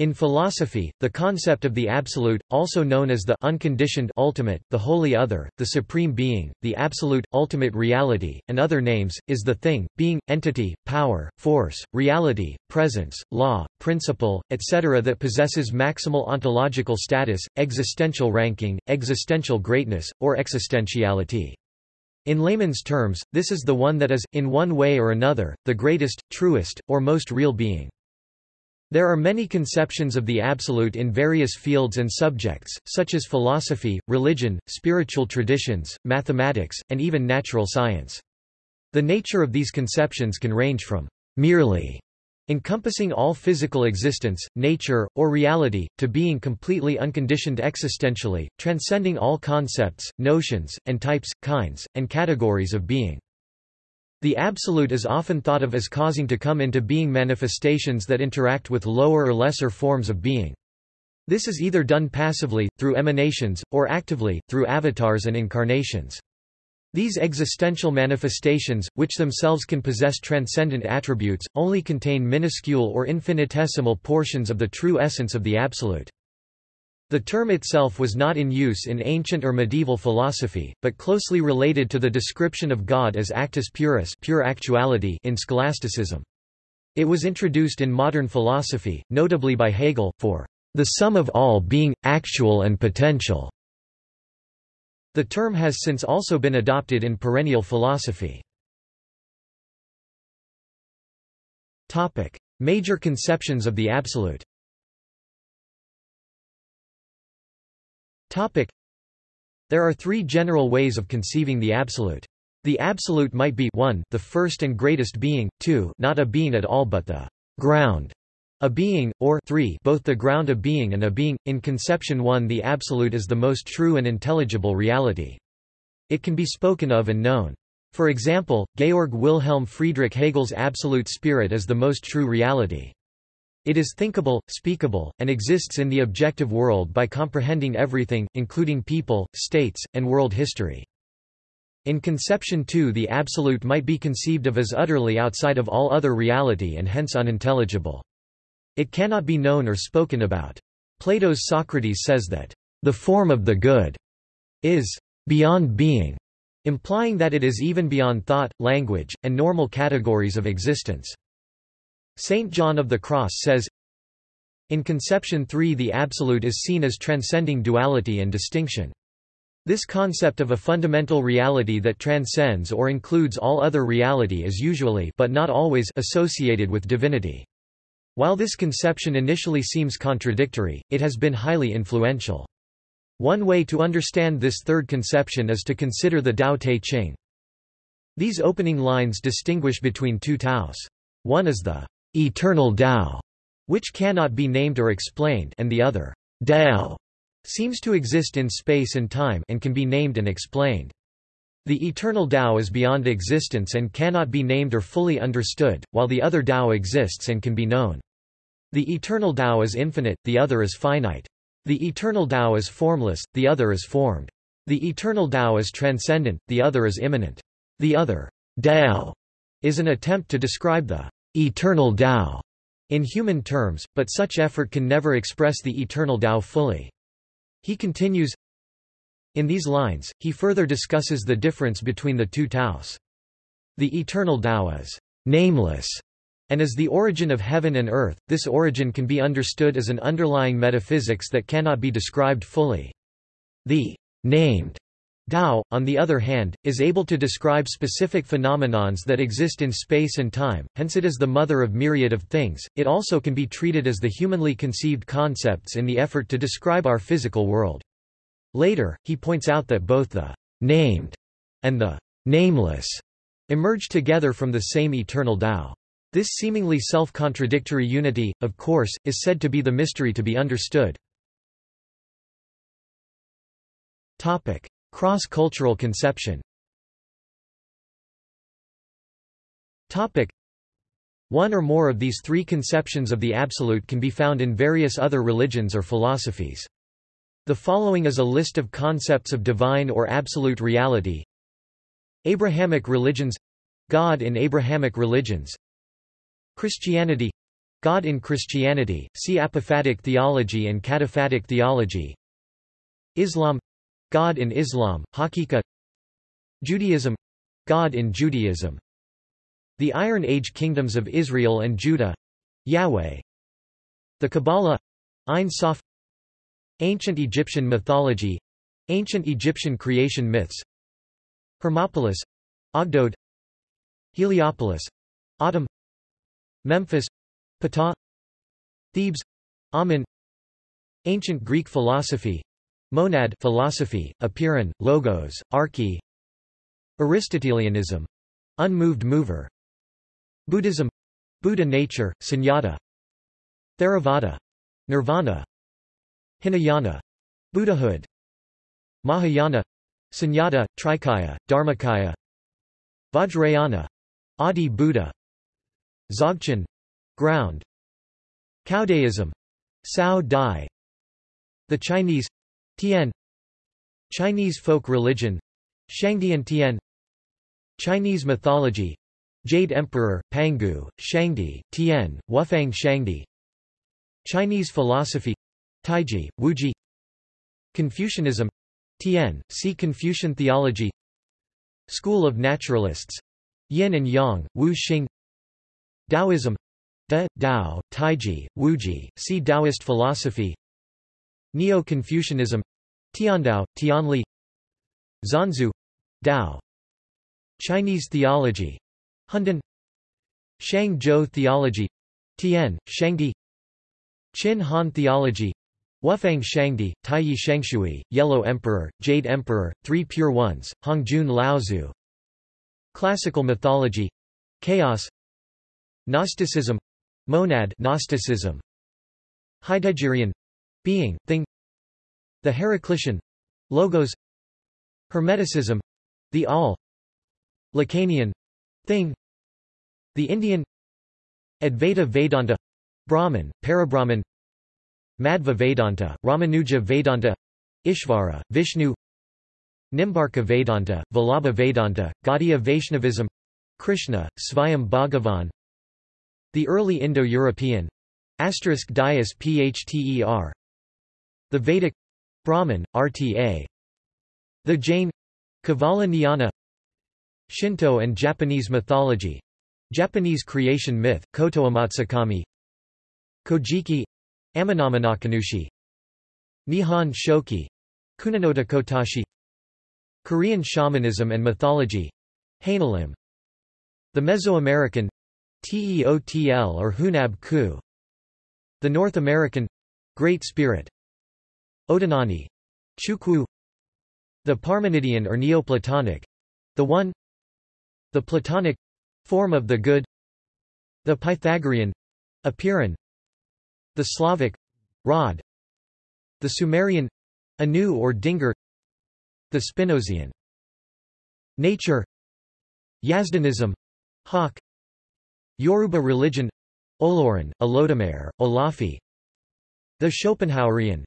In philosophy, the concept of the absolute, also known as the unconditioned ultimate, the holy other, the supreme being, the absolute, ultimate reality, and other names, is the thing, being, entity, power, force, reality, presence, law, principle, etc. that possesses maximal ontological status, existential ranking, existential greatness, or existentiality. In layman's terms, this is the one that is, in one way or another, the greatest, truest, or most real being. There are many conceptions of the Absolute in various fields and subjects, such as philosophy, religion, spiritual traditions, mathematics, and even natural science. The nature of these conceptions can range from merely encompassing all physical existence, nature, or reality, to being completely unconditioned existentially, transcending all concepts, notions, and types, kinds, and categories of being. The Absolute is often thought of as causing to come into being manifestations that interact with lower or lesser forms of being. This is either done passively, through emanations, or actively, through avatars and incarnations. These existential manifestations, which themselves can possess transcendent attributes, only contain minuscule or infinitesimal portions of the true essence of the Absolute. The term itself was not in use in ancient or medieval philosophy, but closely related to the description of God as actus purus pure actuality in scholasticism. It was introduced in modern philosophy, notably by Hegel, for the sum of all being, actual and potential. The term has since also been adopted in perennial philosophy. Major conceptions of the absolute There are three general ways of conceiving the absolute. The absolute might be 1 the first and greatest being, 2 not a being at all but the ground a being, or 3 both the ground of being and a being. In conception 1 the absolute is the most true and intelligible reality. It can be spoken of and known. For example, Georg Wilhelm Friedrich Hegel's absolute spirit is the most true reality. It is thinkable, speakable, and exists in the objective world by comprehending everything, including people, states, and world history. In conception too the absolute might be conceived of as utterly outside of all other reality and hence unintelligible. It cannot be known or spoken about. Plato's Socrates says that, "...the form of the good is beyond being", implying that it is even beyond thought, language, and normal categories of existence. Saint John of the Cross says, In conception 3 the Absolute is seen as transcending duality and distinction. This concept of a fundamental reality that transcends or includes all other reality is usually but not always associated with divinity. While this conception initially seems contradictory, it has been highly influential. One way to understand this third conception is to consider the Tao Te Ching. These opening lines distinguish between two Taos. One is the eternal Tao, which cannot be named or explained and the other, Tao, seems to exist in space and time and can be named and explained. The eternal Tao is beyond existence and cannot be named or fully understood, while the other Tao exists and can be known. The eternal Tao is infinite, the other is finite. The eternal Tao is formless, the other is formed. The eternal Tao is transcendent, the other is immanent. The other, Tao, is an attempt to describe the eternal Tao in human terms, but such effort can never express the eternal Tao fully. He continues, in these lines, he further discusses the difference between the two Taos. The eternal Tao is nameless and is the origin of heaven and earth. This origin can be understood as an underlying metaphysics that cannot be described fully. The named Tao, on the other hand, is able to describe specific phenomenons that exist in space and time, hence it is the mother of myriad of things. It also can be treated as the humanly conceived concepts in the effort to describe our physical world. Later, he points out that both the named and the nameless emerge together from the same eternal Tao. This seemingly self-contradictory unity, of course, is said to be the mystery to be understood. Topic: Cross-cultural conception Topic. One or more of these three conceptions of the Absolute can be found in various other religions or philosophies. The following is a list of concepts of divine or absolute reality. Abrahamic religions God in Abrahamic religions Christianity God in Christianity, see apophatic theology and cataphatic theology Islam God in Islam, Haqiqa Judaism God in Judaism. The Iron Age kingdoms of Israel and Judah Yahweh. The Kabbalah Ein Sof. Ancient Egyptian mythology Ancient Egyptian creation myths. Hermopolis Ogdoad. Heliopolis Atum. Memphis Ptah. Thebes Amun. Ancient Greek philosophy Monad philosophy, Apeiron, Logos, Arche Aristotelianism unmoved mover Buddhism Buddha nature, Sunyata Theravada Nirvana Hinayana Buddhahood Mahayana Sunyata, Trikaya, Dharmakaya Vajrayana Adi Buddha Dzogchen ground Taoism Cao Dai The Chinese Tian Chinese folk religion. Shangdian Tian Chinese mythology. Jade Emperor, Pangu, Shangdi, Tian, Wufang Shangdi. Chinese philosophy. Taiji, Wuji. Confucianism. Tian, see Confucian theology. School of Naturalists. Yin and Yang, Wu Xing. Taoism. Da, Dao, Taiji, Wuji, see Taoist philosophy Neo-Confucianism Tiandao, Tianli Xuanzhu Dao Chinese theology Hundun Shang Zhou theology Tian, Shangdi Qin Han theology Wufang Shangdi, Taiyi Shangshui, Yellow Emperor, Jade Emperor, Three Pure Ones, Hongjun Laozu Classical mythology Chaos Gnosticism Monad Gnosticism. Heideggerian being, thing The Heraclitian Logos Hermeticism the all Lacanian thing The Indian Advaita Vedanta Brahman, Parabrahman Madhva Vedanta, Ramanuja Vedanta Ishvara, Vishnu Nimbarka Vedanta, Vallabha Vedanta, Gaudiya Vaishnavism Krishna, Svayam Bhagavan The early Indo-European Asterisk Dias Phther The Vedic Brahman, RTA The Jain Nyana Shinto and Japanese mythology Japanese creation myth, Koto Amatsukami Kojiki Amenominakanushi Nihon Shoki Kuninota Kotashi Korean shamanism and mythology Haneullim The Mesoamerican Teotl or Hunab Ku The North American Great Spirit Odinani Chukwu The Parmenidean or Neoplatonic The One The Platonic form of the good The Pythagorean Apeiron the Slavic Rod The Sumerian Anu or Dingir The Spinozian Nature Yazdanism Hawk Yoruba religion Olorun, Olodumare, Olofi The Schopenhauerian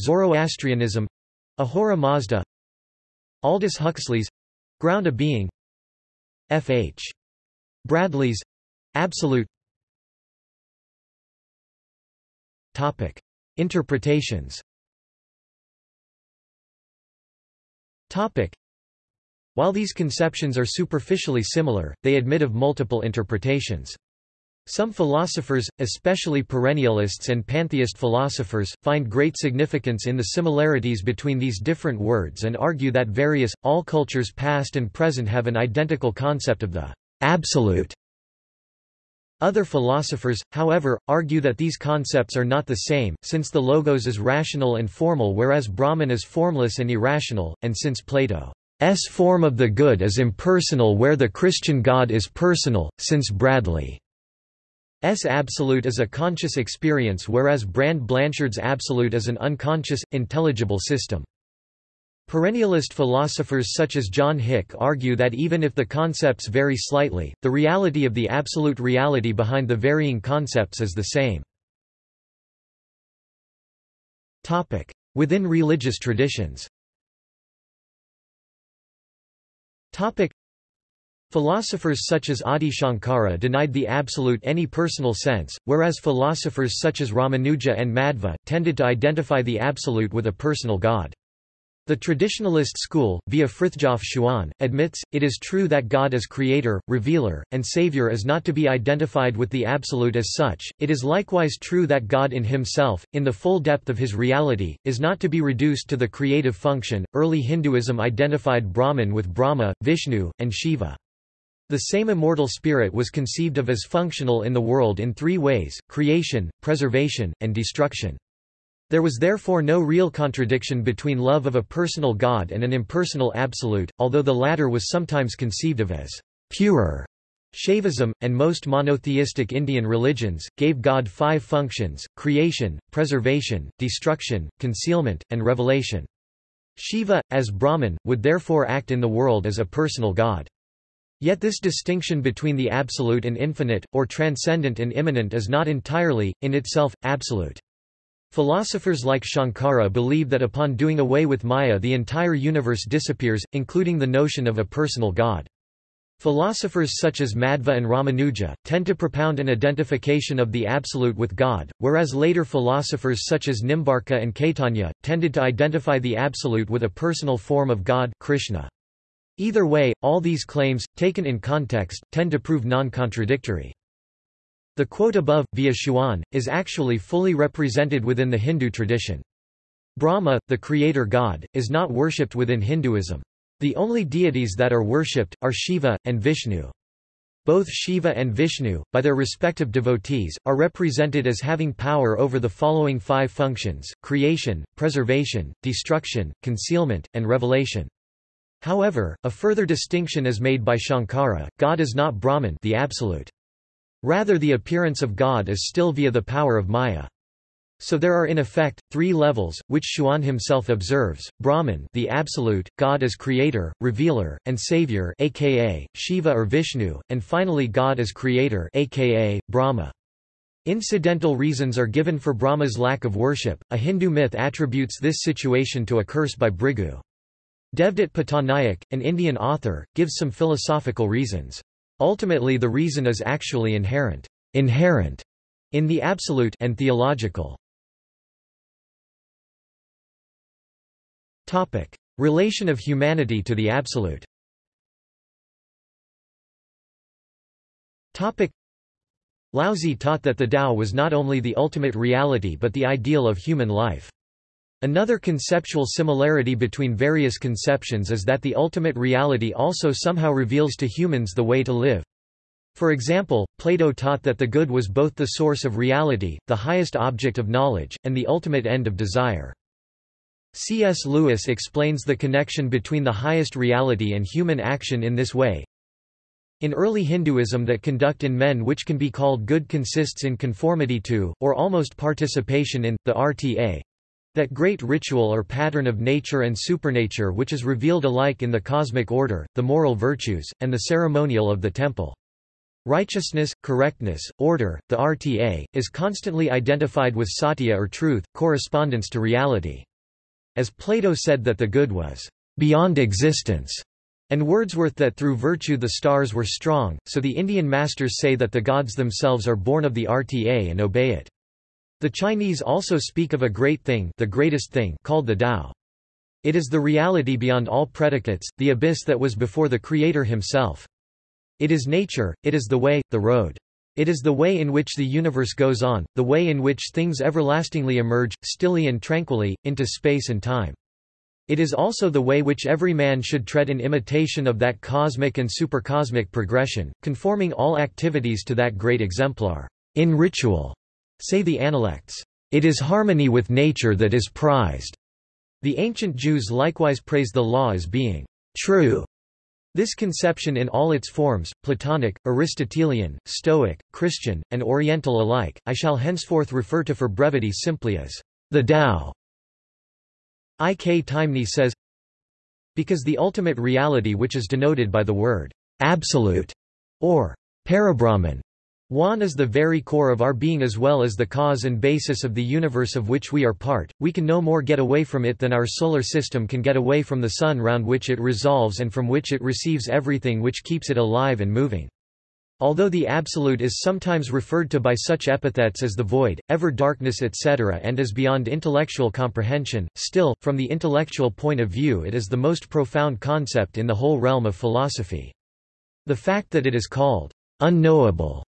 Zoroastrianism Ahura Mazda Aldous Huxley's Ground of Being F. H. Bradley's Absolute Topic. Interpretations Topic. While these conceptions are superficially similar, they admit of multiple interpretations. Some philosophers, especially perennialists and pantheist philosophers, find great significance in the similarities between these different words and argue that various, all cultures past and present have an identical concept of the absolute. Other philosophers, however, argue that these concepts are not the same, since the logos is rational and formal whereas Brahman is formless and irrational, and since Plato's form of the good is impersonal where the Christian God is personal, since Bradley's absolute is a conscious experience whereas Brand Blanshard's absolute is an unconscious, intelligible system. Perennialist philosophers such as John Hick argue that even if the concepts vary slightly, the reality of the absolute reality behind the varying concepts is the same. Within religious traditions Philosophers such as Adi Shankara denied the absolute any personal sense, whereas philosophers such as Ramanuja and Madhva, tended to identify the absolute with a personal god. The traditionalist school, via Frithjof Schuon, admits, it is true that God as creator, revealer, and savior is not to be identified with the absolute as such, it is likewise true that God in himself, in the full depth of his reality, is not to be reduced to the creative function. Early Hinduism identified Brahman with Brahma, Vishnu, and Shiva. The same immortal spirit was conceived of as functional in the world in three ways, creation, preservation, and destruction. There was therefore no real contradiction between love of a personal God and an impersonal absolute, although the latter was sometimes conceived of as purer. Shaivism, and most monotheistic Indian religions, gave God five functions, creation, preservation, destruction, concealment, and revelation. Shiva, as Brahman, would therefore act in the world as a personal God. Yet this distinction between the absolute and infinite, or transcendent and immanent is not entirely, in itself, absolute. Philosophers like Shankara believe that upon doing away with Maya the entire universe disappears, including the notion of a personal god. Philosophers such as Madhva and Ramanuja, tend to propound an identification of the Absolute with God, whereas later philosophers such as Nimbarka and Caitanya, tended to identify the Absolute with a personal form of God Krishna. Either way, all these claims, taken in context, tend to prove non-contradictory. The quote above, via Schuon, is actually fully represented within the Hindu tradition. Brahma, the creator god, is not worshipped within Hinduism. The only deities that are worshipped, are Shiva, and Vishnu. Both Shiva and Vishnu, by their respective devotees, are represented as having power over the following five functions, creation, preservation, destruction, concealment, and revelation. However, a further distinction is made by Shankara, God is not Brahman the absolute. Rather the appearance of God is still via the power of Maya. So there are in effect, three levels, which Schuon himself observes, Brahman the absolute, God as creator, revealer, and savior aka, Shiva or Vishnu, and finally God as creator aka, Brahma. Incidental reasons are given for Brahma's lack of worship, a Hindu myth attributes this situation to a curse by Bhrigu. Devdutt Pattanaik, an Indian author, gives some philosophical reasons. Ultimately the reason is actually inherent, inherent in the absolute and theological. Topic: Relation of humanity to the absolute. Topic: Laozi taught that the Tao was not only the ultimate reality but the ideal of human life. Another conceptual similarity between various conceptions is that the ultimate reality also somehow reveals to humans the way to live. For example, Plato taught that the good was both the source of reality, the highest object of knowledge, and the ultimate end of desire. C.S. Lewis explains the connection between the highest reality and human action in this way. In early Hinduism that conduct in men which can be called good consists in conformity to, or almost participation in, the RTA, that great ritual or pattern of nature and supernature which is revealed alike in the cosmic order, the moral virtues, and the ceremonial of the temple. Righteousness, correctness, order, the RTA, is constantly identified with satya or truth, correspondence to reality. As Plato said that the good was beyond existence, and Wordsworth that through virtue the stars were strong, so the Indian masters say that the gods themselves are born of the RTA and obey it. The Chinese also speak of a great thing, the greatest thing called the Tao. It is the reality beyond all predicates, the abyss that was before the Creator himself. It is nature, it is the way, the road. It is the way in which the universe goes on, the way in which things everlastingly emerge, stilly and tranquilly, into space and time. It is also the way which every man should tread in imitation of that cosmic and supercosmic progression, conforming all activities to that great exemplar. In ritual, Say the Analects, "...it is harmony with nature that is prized." The ancient Jews likewise praise the law as being true. This conception in all its forms, Platonic, Aristotelian, Stoic, Christian, and Oriental alike, I shall henceforth refer to for brevity simply as the Tao. I. K. Taimni says, Because the ultimate reality which is denoted by the word absolute, or parabrahman, One is the very core of our being as well as the cause and basis of the universe of which we are part, we can no more get away from it than our solar system can get away from the sun round which it resolves and from which it receives everything which keeps it alive and moving. Although the Absolute is sometimes referred to by such epithets as the void, ever darkness etc. and is beyond intellectual comprehension, still, from the intellectual point of view it is the most profound concept in the whole realm of philosophy. The fact that it is called unknowable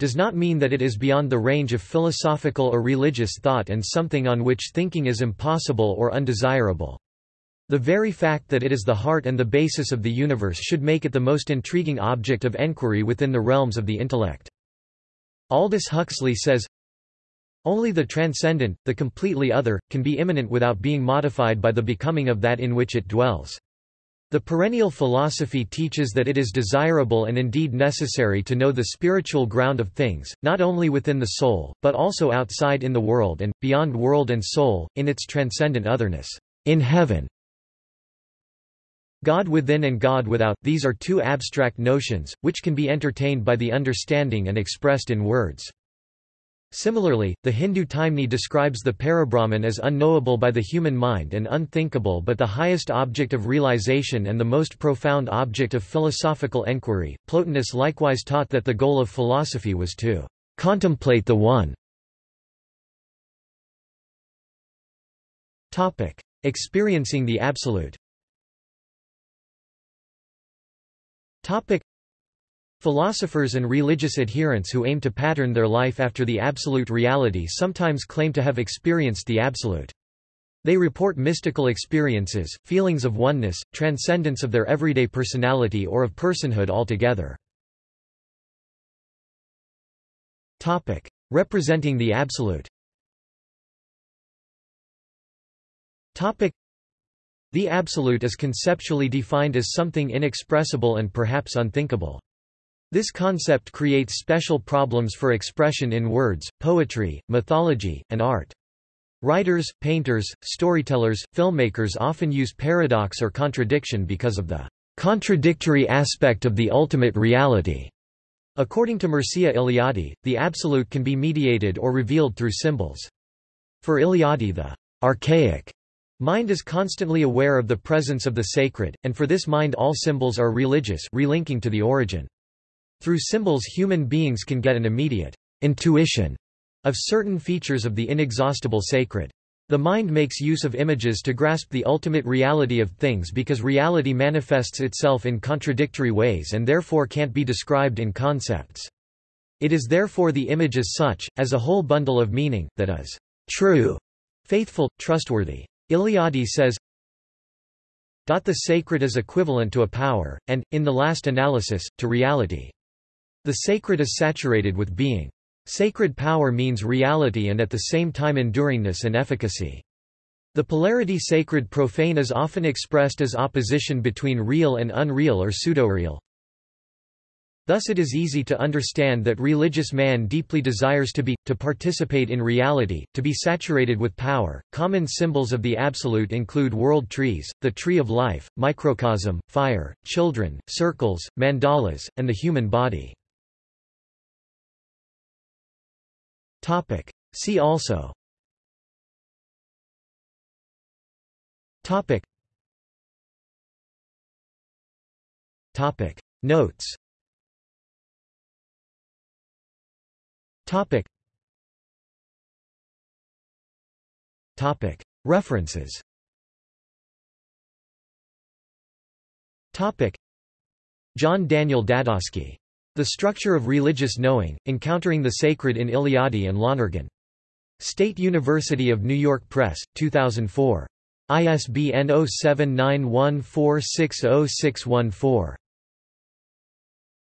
does not mean that it is beyond the range of philosophical or religious thought and something on which thinking is impossible or undesirable. The very fact that it is the heart and the basis of the universe should make it the most intriguing object of enquiry within the realms of the intellect. Aldous Huxley says, Only the transcendent, the completely other, can be immanent without being modified by the becoming of that in which it dwells. The perennial philosophy teaches that it is desirable and indeed necessary to know the spiritual ground of things, not only within the soul, but also outside in the world and, beyond world and soul, in its transcendent otherness. In heaven, God within and God without, these are two abstract notions, which can be entertained by the understanding and expressed in words. Similarly, the Hindu Taimni describes the Parabrahman as unknowable by the human mind and unthinkable but the highest object of realization and the most profound object of philosophical enquiry. Plotinus likewise taught that the goal of philosophy was to contemplate the One. Topic: Experiencing the Absolute. Topic: Philosophers and religious adherents who aim to pattern their life after the absolute reality sometimes claim to have experienced the absolute. They report mystical experiences, feelings of oneness, transcendence of their everyday personality or of personhood altogether. Topic: Representing the absolute. Topic: The absolute is conceptually defined as something inexpressible and perhaps unthinkable. This concept creates special problems for expression in words, poetry, mythology, and art. Writers, painters, storytellers, filmmakers often use paradox or contradiction because of the contradictory aspect of the ultimate reality. According to Mircea Eliade, the absolute can be mediated or revealed through symbols. For Eliade the archaic mind is constantly aware of the presence of the sacred, and for this mind all symbols are religious relinking to the origin. Through symbols human beings can get an immediate intuition of certain features of the inexhaustible sacred. The mind makes use of images to grasp the ultimate reality of things because reality manifests itself in contradictory ways and therefore can't be described in concepts. It is therefore the image as such, as a whole bundle of meaning, that is true, faithful, trustworthy. Eliade says, The sacred is equivalent to a power, and, in the last analysis, to reality. The sacred is saturated with being. Sacred power means reality and at the same time enduringness and efficacy. The polarity sacred-profane is often expressed as opposition between real and unreal or pseudo-real. Thus it is easy to understand that religious man deeply desires to be, to participate in reality, to be saturated with power. Common symbols of the absolute include world trees, the tree of life, microcosm, fire, children, circles, mandalas, and the human body. Topic. See also Topic. Topic. Notes Topic. Topic. References Topic. John Daniel Dadosky the Structure of Religious Knowing, Encountering the Sacred in Eliade and Lonergan. State University of New York Press, 2004. ISBN 0791460614.